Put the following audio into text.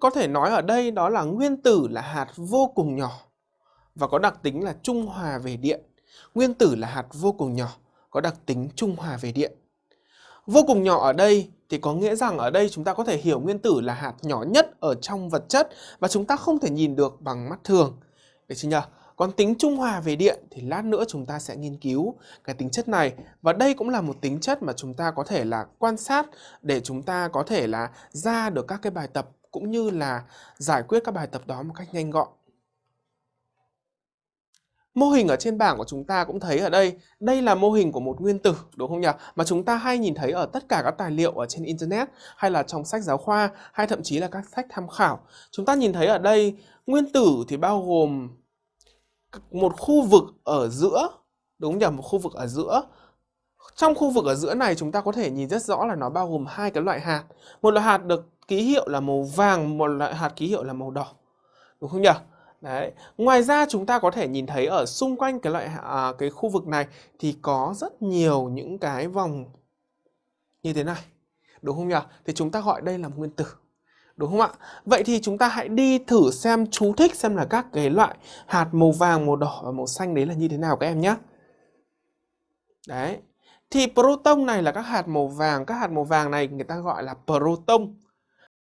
có thể nói ở đây đó là nguyên tử là hạt vô cùng nhỏ và có đặc tính là trung hòa về điện. Nguyên tử là hạt vô cùng nhỏ, có đặc tính trung hòa về điện. Vô cùng nhỏ ở đây thì có nghĩa rằng ở đây chúng ta có thể hiểu nguyên tử là hạt nhỏ nhất ở trong vật chất và chúng ta không thể nhìn được bằng mắt thường. Được chưa nhỉ? Còn tính trung hòa về điện thì lát nữa chúng ta sẽ nghiên cứu cái tính chất này và đây cũng là một tính chất mà chúng ta có thể là quan sát để chúng ta có thể là ra được các cái bài tập cũng như là giải quyết các bài tập đó một cách nhanh gọn. Mô hình ở trên bảng của chúng ta cũng thấy ở đây, đây là mô hình của một nguyên tử, đúng không nhỉ? Mà chúng ta hay nhìn thấy ở tất cả các tài liệu ở trên Internet hay là trong sách giáo khoa hay thậm chí là các sách tham khảo. Chúng ta nhìn thấy ở đây, nguyên tử thì bao gồm một khu vực ở giữa, đúng nhỉ? Một khu vực ở giữa. Trong khu vực ở giữa này chúng ta có thể nhìn rất rõ là nó bao gồm hai cái loại hạt. Một loại hạt được ký hiệu là màu vàng, một loại hạt ký hiệu là màu đỏ. Đúng không nhỉ? Đấy. Ngoài ra chúng ta có thể nhìn thấy ở xung quanh cái loại à, cái khu vực này thì có rất nhiều những cái vòng như thế này. Đúng không nhỉ? Thì chúng ta gọi đây là nguyên tử. Đúng không ạ? Vậy thì chúng ta hãy đi thử xem chú thích xem là các cái loại hạt màu vàng, màu đỏ và màu xanh đấy là như thế nào các em nhé. Đấy. Thì proton này là các hạt màu vàng, các hạt màu vàng này người ta gọi là proton.